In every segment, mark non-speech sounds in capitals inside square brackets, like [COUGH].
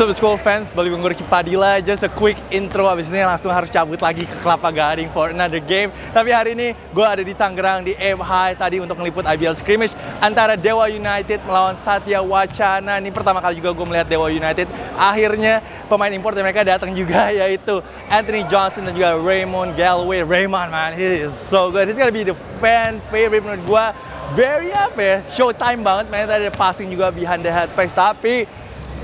Sobat School fans, balik Ricky Padilla. Just a quick intro, abis ini langsung harus cabut lagi ke Kelapa Gading for another game. Tapi hari ini gue ada di Tangerang, di High tadi untuk meliput IBL scrimmage Antara Dewa United melawan Satya Wacana. Ini pertama kali juga gue melihat Dewa United. Akhirnya pemain import mereka datang juga [LAUGHS] yaitu Anthony Johnson dan juga Raymond Galway Raymond man, he is so good. He's gonna be the fan favorite menurut gue Very apa ya, showtime banget Man, tadi ada passing juga behind the head face Tapi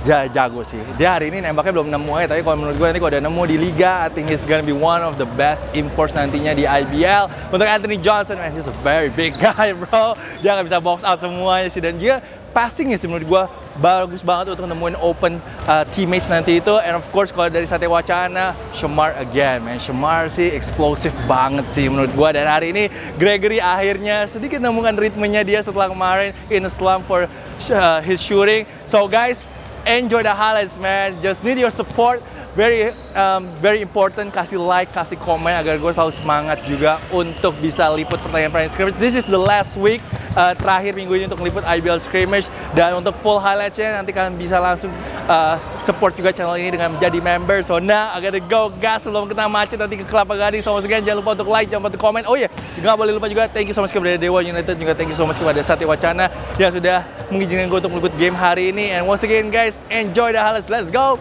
dia jago sih. Dia hari ini nembaknya belum nemu ya, tapi kalau menurut gue nanti kalau udah nemu di Liga, I think he's gonna be one of the best imports nantinya di IBL. Untuk Anthony Johnson, man, he's a very big [LAUGHS] guy, bro. Dia nggak bisa box out semuanya sih, dan dia passingnya sih menurut gue bagus banget untuk nemuin open uh, teammates nanti itu and of course kalau dari Satya Wacana Shemar again man Shemar sih eksplosif banget sih menurut gue dan hari ini Gregory akhirnya sedikit nemukan ritmenya dia setelah kemarin in a slump for uh, his shooting so guys enjoy the highlights man. Just need your support. Very um, very important. Kasih like kasih komen agar gue selalu semangat juga untuk bisa liput pertandingan-pertandingan scrimmage. This is the last week uh, terakhir minggu ini untuk liput IBL scrimmage. Dan untuk full highlightsnya nanti kalian bisa langsung uh, support juga channel ini dengan menjadi member. So now I gotta go gas sebelum kena macet nanti ke Kelapa Gading. So again jangan lupa untuk like jangan lupa untuk komen. Oh ya yeah, juga boleh lupa juga thank you so much kepada Dewa United. Juga thank you so much kepada Satya Wacana yang sudah mengizinkan gue untuk meliput game hari ini. And once again guys enjoy the highlights. Let's go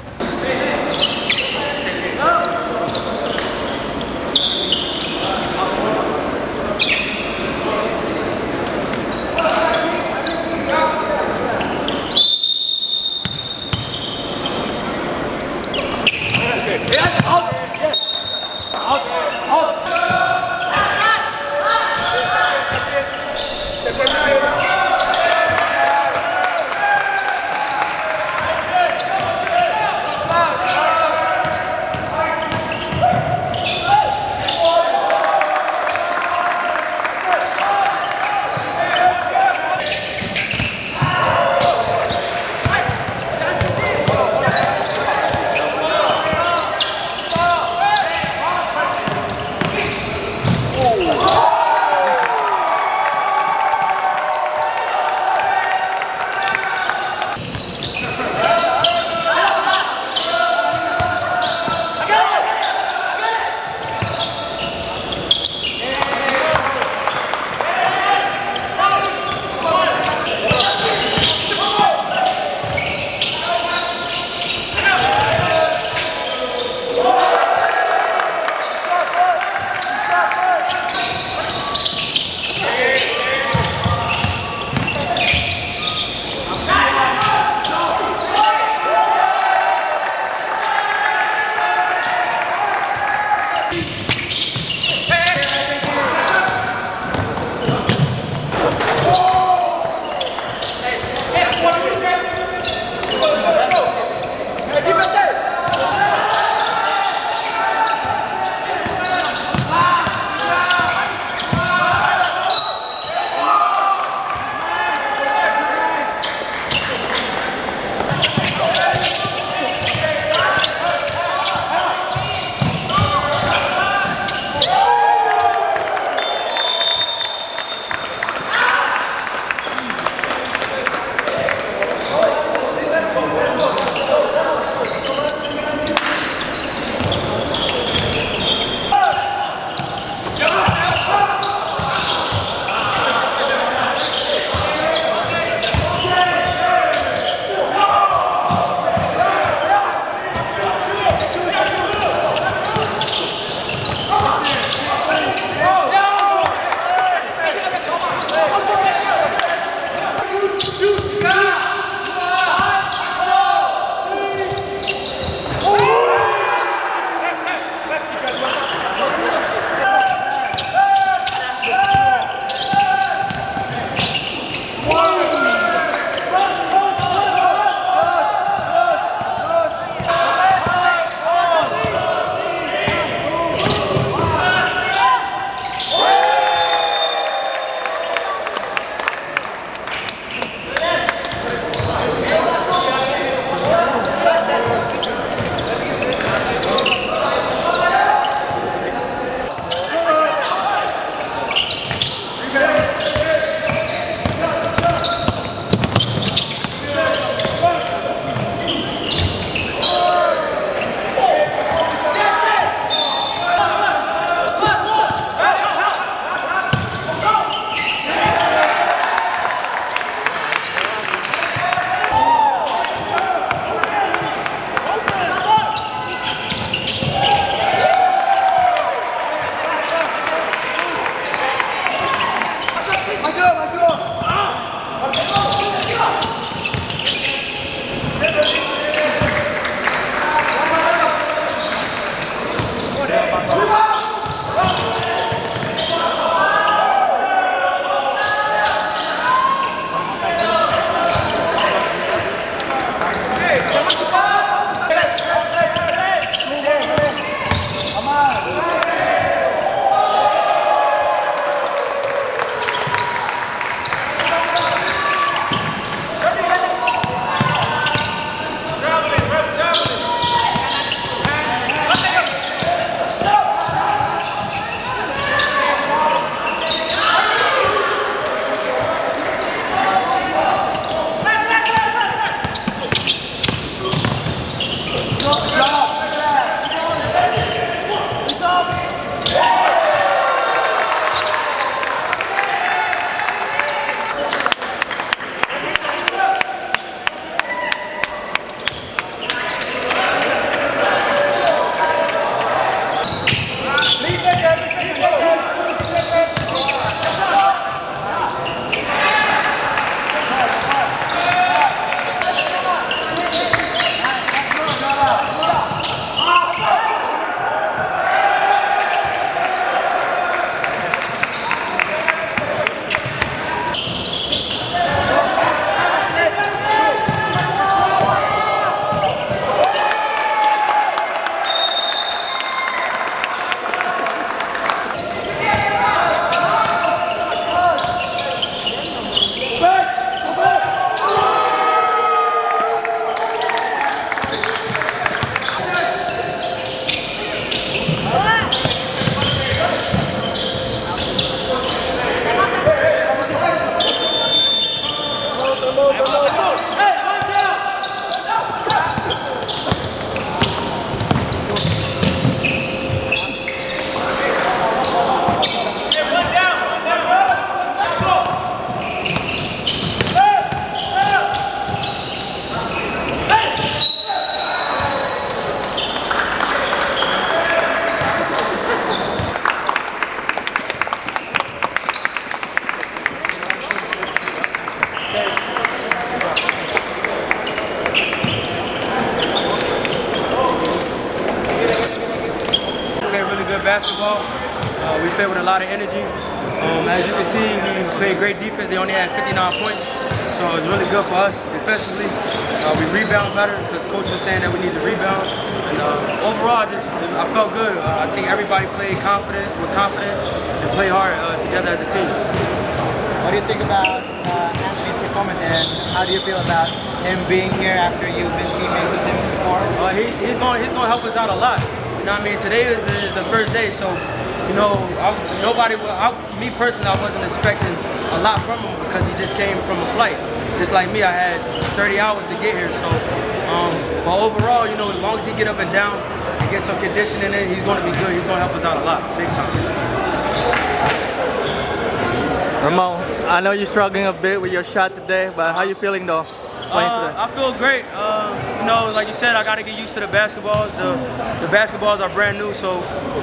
Vai. Basketball. Uh, we played with a lot of energy. Um, as you can see, we played great defense. They only had 59 points, so it was really good for us defensively. Uh, we rebound better because coach was saying that we need to rebound. And uh, overall, just I felt good. Uh, I think everybody played confident with confidence and played hard uh, together as a team. What do you think about uh, Anthony's performance and how do you feel about him being here after you've been teammates with him before? Uh, he, he's going he's going to help us out a lot. Know what I mean? Today is the, is the first day, so you know I, nobody. I, me personally, I wasn't expecting a lot from him because he just came from a flight. Just like me, I had 30 hours to get here. So, um, but overall, you know, as long as he get up and down and get some conditioning in, he's going to be good. He's going to help us out a lot, big time. Ramon, I know you're struggling a bit with your shot today, but how you feeling though? Playing Uh, today? I feel great. Uh, you know, like you said, I got to get used to the basketballs. The the basketballs are brand new, so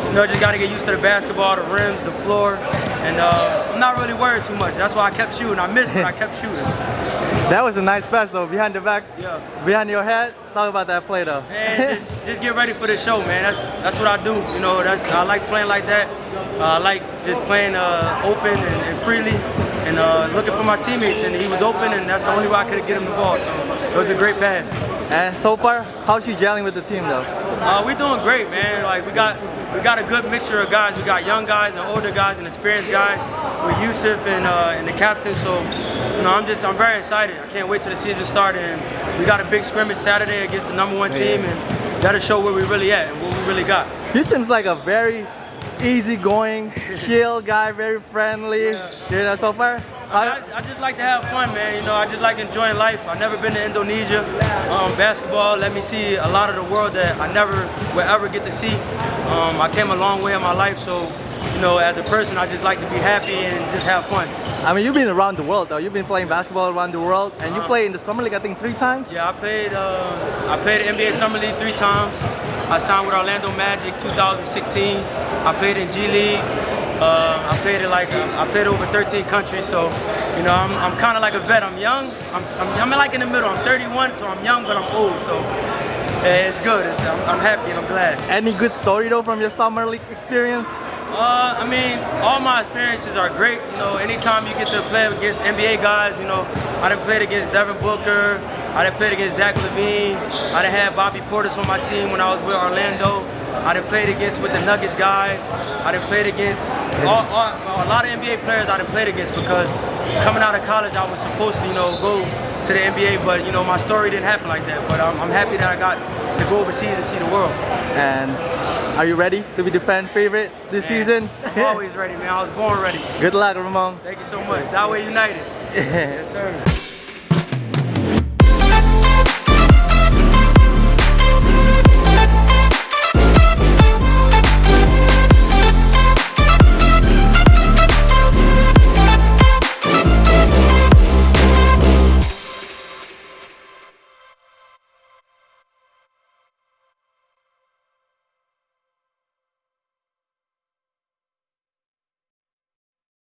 you know, I just got to get used to the basketball, the rims, the floor, and uh, I'm not really worried too much. That's why I kept shooting. I missed, but I kept shooting. [LAUGHS] That was a nice pass though, behind the back, Yeah. behind your head. Talk about that play though. And just, [LAUGHS] just get ready for the show, man. That's that's what I do. You know, that's I like playing like that. Uh, I like just playing uh, open and, and freely, and uh, looking for my teammates. And he was open, and that's the only way I could get him the ball. So it was a great pass. and so far, how's you gelling with the team though? Uh, we're doing great, man. Like we got we got a good mixture of guys. We got young guys and older guys and experienced guys with Yusuf and uh, and the captain. So you know, I'm just I'm very excited. I can't wait till the season starts. And we got a big scrimmage Saturday against the number one team, and that'll show where we really at and what we really got. He seems like a very easygoing, chill guy, very friendly. You know, so far. I, I just like to have fun, man. You know, I just like enjoying life. I've never been to Indonesia. Um, basketball let me see a lot of the world that I never will ever get to see. Um, I came a long way in my life, so you know, as a person, I just like to be happy and just have fun. I mean, you've been around the world though. You've been playing basketball around the world, and you Uh-huh. play in the summer league, I think, three times. Yeah, I played. Uh, I played NBA Summer League three times. I signed with Orlando Magic 2016. I played in G League. Uh, I played it like I played over 13 countries. So, you know, I'm, I'm kind of like a vet. I'm young. I'm, I'm, I'm like in the middle. I'm 31, so I'm young, but I'm old. So eh, it's good. It's, I'm, I'm happy and I'm glad. Any good story though from your summer league experience? Uh, I mean, all my experiences are great. You know, anytime you get to play against NBA guys, you know, I done played against Devin Booker. I done played against Zach LaVine. I done had Bobby Portis on my team when I was with Orlando. I done played against with the Nuggets guys. I done played against all, all, a lot of NBA players I done played against because coming out of college I was supposed to, you know, go to the NBA, but you know, my story didn't happen like that. But I'm, I'm happy that I got to go overseas and see the world. And are you ready to be the fan favorite this Man, season? I'm always ready, man. I was born ready. [LAUGHS] Good luck, Ramon. Thank you so much. Dewa United. [LAUGHS] Yes, sir.